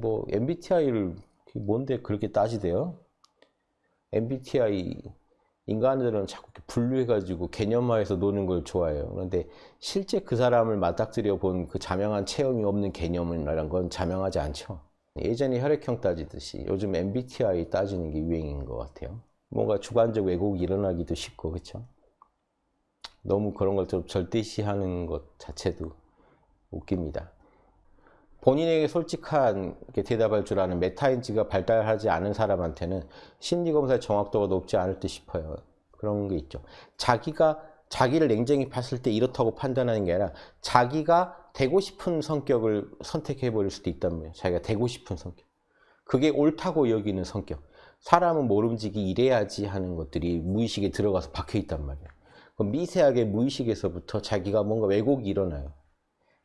뭐 MBTI를 뭔데 그렇게 따지대요? MBTI 인간들은 자꾸 이렇게 분류해가지고 개념화해서 노는 걸 좋아해요. 그런데 실제 그 사람을 맞닥뜨려 본 그 자명한 체험이 없는 개념이라는 건 자명하지 않죠. 예전에 혈액형 따지듯이 요즘 MBTI 따지는 게 유행인 것 같아요. 뭔가 주관적 왜곡이 일어나기도 쉽고 그렇죠. 너무 그런 걸 좀 절대시하는 것 자체도 웃깁니다. 본인에게 솔직한 대답할 줄 아는 메타인지가 발달하지 않은 사람한테는 심리검사의 정확도가 높지 않을 듯 싶어요. 그런 게 있죠. 자기가 자기를 냉정히 봤을 때 이렇다고 판단하는 게 아니라 자기가 되고 싶은 성격을 선택해 버릴 수도 있단 말이에요. 자기가 되고 싶은 성격. 그게 옳다고 여기는 성격. 사람은 모름지기 이래야지 하는 것들이 무의식에 들어가서 박혀 있단 말이에요. 미세하게 무의식에서부터 자기가 뭔가 왜곡이 일어나요.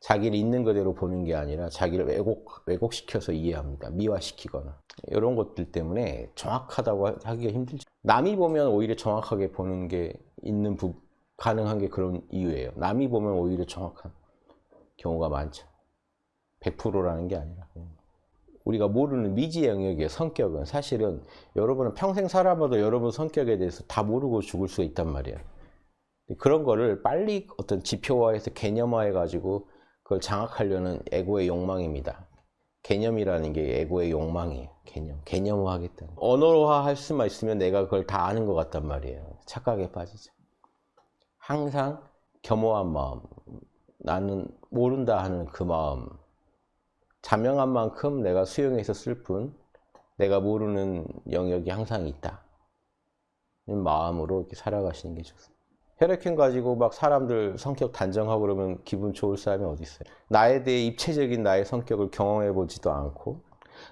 자기를 있는 그대로 보는 게 아니라 자기를 왜곡, 왜곡시켜서 이해합니다. 미화시키거나. 이런 것들 때문에 정확하다고 하기가 힘들죠. 남이 보면 오히려 정확하게 보는 게 있는 부, 가능한 게 그런 이유예요. 남이 보면 오히려 정확한 경우가 많죠. 100%라는 게 아니라. 우리가 모르는 미지의 영역의 성격은 사실은 여러분은 평생 살아봐도 여러분 성격에 대해서 다 모르고 죽을 수가 있단 말이에요. 그런 거를 빨리 어떤 지표화해서 개념화해가지고 그걸 장악하려는 에고의 욕망입니다. 개념이라는 게 에고의 욕망이에요. 개념. 개념화하겠다. 언어화 할 수만 있으면 내가 그걸 다 아는 것 같단 말이에요. 착각에 빠지죠. 항상 겸허한 마음. 나는 모른다 하는 그 마음. 자명한 만큼 내가 쓸 뿐, 내가 모르는 영역이 항상 있다. 마음으로 이렇게 살아가시는 게 좋습니다. 혈액형 가지고 막 사람들 성격 단정하고 그러면 기분 좋을 사람이 어디 있어요? 나에 대해 입체적인 나의 성격을 경험해 보지도 않고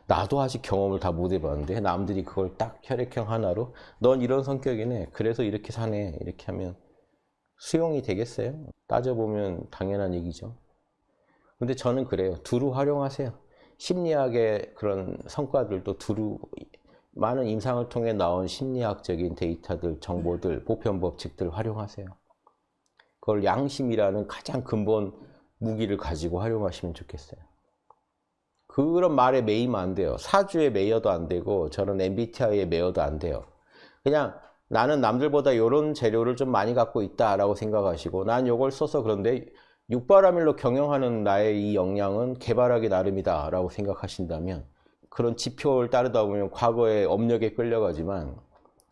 나도 아직 경험을 다 못 해봤는데 남들이 그걸 딱 혈액형 하나로 넌 이런 성격이네 그래서 이렇게 사네 이렇게 하면 수용이 되겠어요? 따져보면 당연한 얘기죠. 근데 저는 그래요. 두루 활용하세요. 심리학의 그런 성과들도 두루 많은 임상을 통해 나온 심리학적인 데이터들, 정보들, 보편 법칙들 활용하세요. 그걸 양심이라는 가장 근본 무기를 가지고 활용하시면 좋겠어요. 그런 말에 매이면 안 돼요. 사주에 매여도 안 되고 저는 MBTI에 매여도 안 돼요. 그냥 나는 남들보다 이런 재료를 좀 많이 갖고 있다라고 생각하시고 난 이걸 써서 그런데 육바라밀로 경영하는 나의 이 역량은 개발하기 나름이다 라고 생각하신다면 그런 지표를 따르다 보면 과거의 업력에 끌려가지만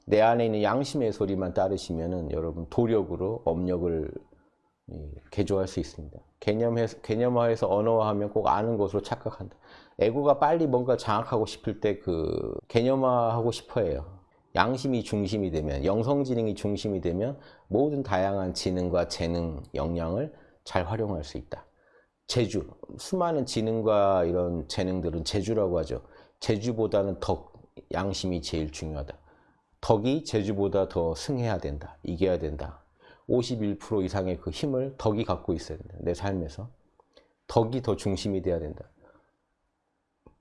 내 안에 있는 양심의 소리만 따르시면은 여러분 도력으로 업력을 개조할 수 있습니다. 개념해서, 개념화해서 언어화하면 꼭 아는 것으로 착각한다. 에고가 빨리 뭔가 장악하고 싶을 때 그 개념화하고 싶어 해요. 양심이 중심이 되면, 영성지능이 중심이 되면 모든 다양한 지능과 재능, 역량을 잘 활용할 수 있다. 재주, 수많은 지능과 이런 재능들은 재주라고 하죠. 재주보다는 덕, 양심이 제일 중요하다. 덕이 재주보다 더 승해야 된다. 이겨야 된다. 51% 이상의 그 힘을 덕이 갖고 있어야 된다. 내 삶에서. 덕이 더 중심이 돼야 된다.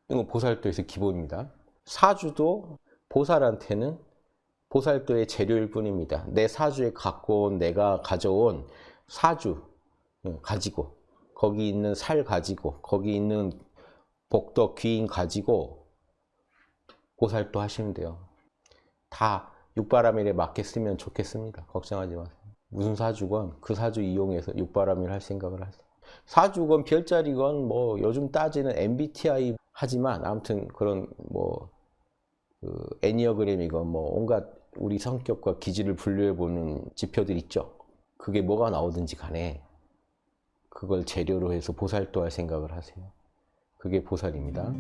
이건 보살도에서 기본입니다. 사주도 보살한테는 보살도의 재료일 뿐입니다. 내 사주에 갖고 온 내가 가져온 사주 가지고 거기 있는 살 가지고 거기 있는 복덕 귀인 가지고 보살도 하시면 돼요. 다 육바라밀에 맞게 쓰면 좋겠습니다. 걱정하지 마세요. 무슨 사주건 그 사주 이용해서 육바라밀 할 생각을 하세요. 사주건 별자리건 뭐 요즘 따지는 MBTI 하지만 아무튼 그런 뭐 그 애니어그램이건 뭐 온갖 우리 성격과 기질을 분류해 보는 지표들 있죠. 그게 뭐가 나오든지 간에 그걸 재료로 해서 보살도 할 생각을 하세요. 그게 보살입니다.